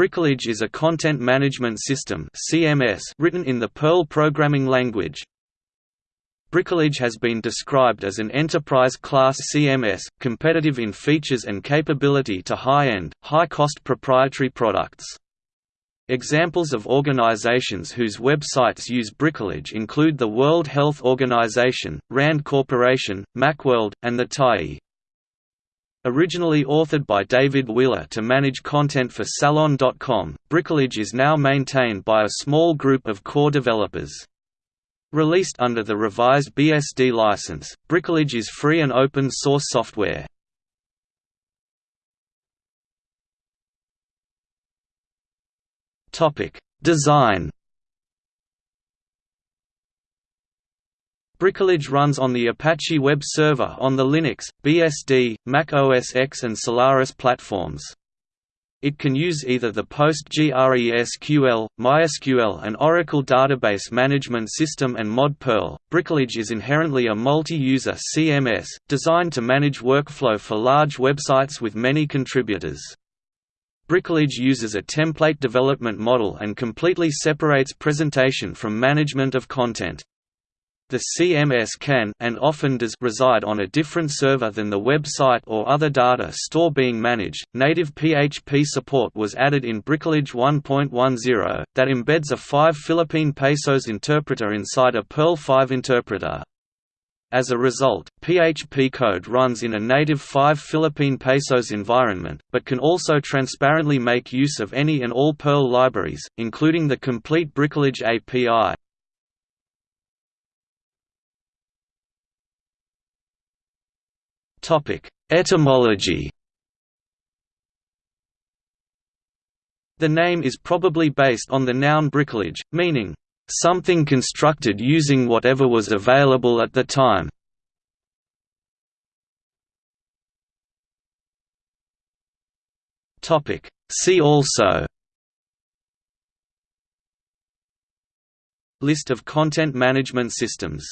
Bricolage is a content management system (CMS) written in the Perl programming language. Bricolage has been described as an enterprise-class CMS, competitive in features and capability to high-end, high-cost proprietary products. Examples of organizations whose websites use Bricolage include the World Health Organization, RAND Corporation, Macworld, and the TIE. Originally authored by David Wheeler to manage content for Salon.com, Bricolage is now maintained by a small group of core developers. Released under the revised BSD license, Bricolage is free and open source software. Design Bricolage runs on the Apache Web Server on the Linux, BSD, Mac OS X and Solaris platforms. It can use either the PostgreSQL, MySQL and Oracle Database Management System and Mod Perl. Bricolage is inherently a multi-user CMS, designed to manage workflow for large websites with many contributors. Bricolage uses a template development model and completely separates presentation from management of content. The CMS can and often does reside on a different server than the website or other data store being managed. Native PHP support was added in Bricolage 1.10 that embeds a 5 Philippine pesos interpreter inside a Perl 5 interpreter. As a result, PHP code runs in a native 5 Philippine pesos environment, but can also transparently make use of any and all Perl libraries, including the complete Bricolage API. Etymology. The name is probably based on the noun bricolage, meaning, "...something constructed using whatever was available at the time." See also. List of content management systems